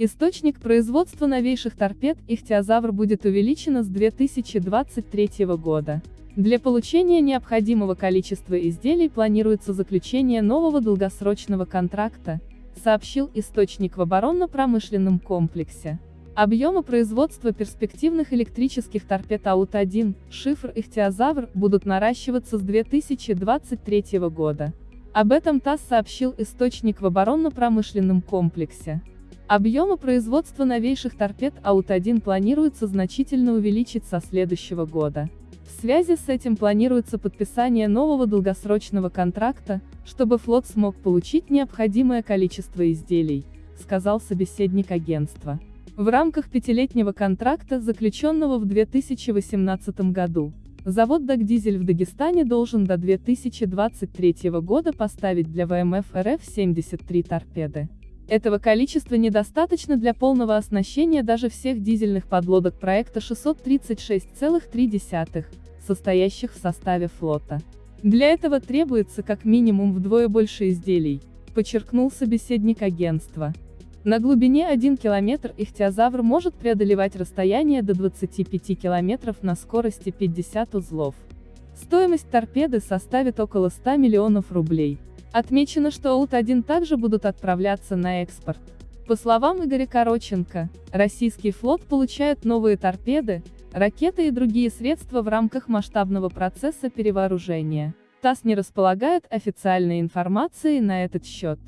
Источник производства новейших торпед «Ихтиозавр» будет увеличено с 2023 года. Для получения необходимого количества изделий планируется заключение нового долгосрочного контракта, сообщил источник в оборонно-промышленном комплексе. Объемы производства перспективных электрических торпед АУТ-1, шифр «Ихтиозавр» будут наращиваться с 2023 года. Об этом ТАСС сообщил источник в оборонно-промышленном комплексе. Объемы производства новейших торпед АУТ-1 планируется значительно увеличить со следующего года. В связи с этим планируется подписание нового долгосрочного контракта, чтобы флот смог получить необходимое количество изделий, сказал собеседник агентства. В рамках пятилетнего контракта, заключенного в 2018 году, завод «Дагдизель» в Дагестане должен до 2023 года поставить для ВМФ РФ 73 торпеды. Этого количества недостаточно для полного оснащения даже всех дизельных подлодок проекта 636,3, состоящих в составе флота. Для этого требуется как минимум вдвое больше изделий, подчеркнул собеседник агентства. На глубине 1 км ихтиозавр может преодолевать расстояние до 25 км на скорости 50 узлов. Стоимость торпеды составит около 100 миллионов рублей. Отмечено, что АУТ-1 также будут отправляться на экспорт. По словам Игоря Короченко, российский флот получает новые торпеды, ракеты и другие средства в рамках масштабного процесса перевооружения. ТАСС не располагает официальной информацией на этот счет.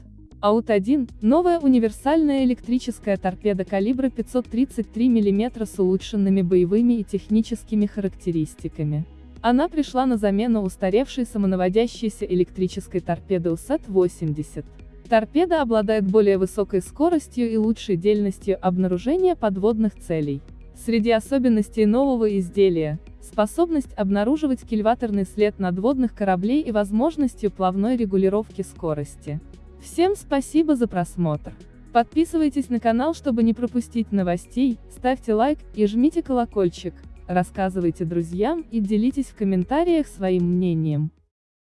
АУТ-1 – новая универсальная электрическая торпеда калибра 533 мм с улучшенными боевыми и техническими характеристиками. Она пришла на замену устаревшей самонаводящейся электрической торпеды УСЭТ-80. Торпеда обладает более высокой скоростью и лучшей дельностью обнаружения подводных целей. Среди особенностей нового изделия – способность обнаруживать кильваторный след надводных кораблей и возможностью плавной регулировки скорости. Всем спасибо за просмотр. Подписывайтесь на канал, чтобы не пропустить новостей, ставьте лайк и жмите колокольчик, рассказывайте друзьям и делитесь в комментариях своим мнением.